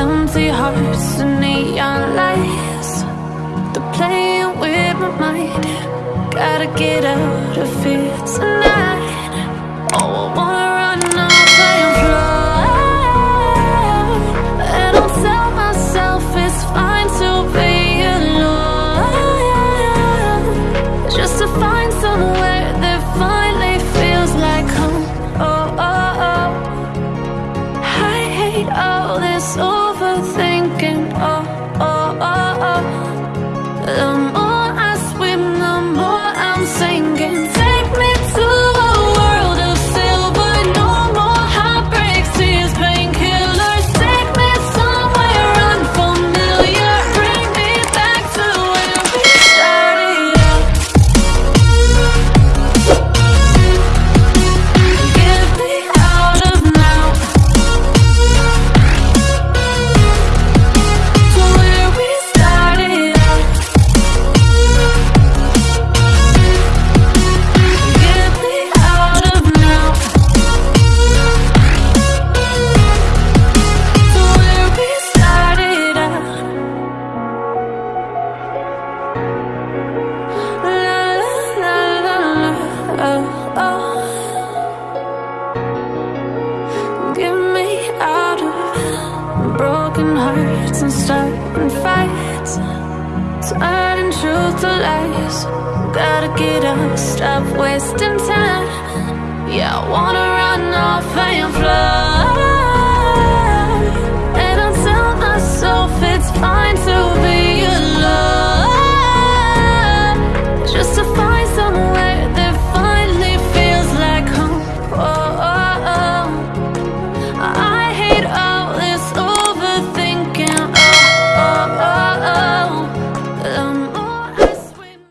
empty hearts and neon lights. They're playing with my mind. Gotta get out of here tonight. Oh, nothing broken hearts and starting fights. Turning truth to lies. Gotta get up, stop wasting time. Yeah, I wanna run off and fly.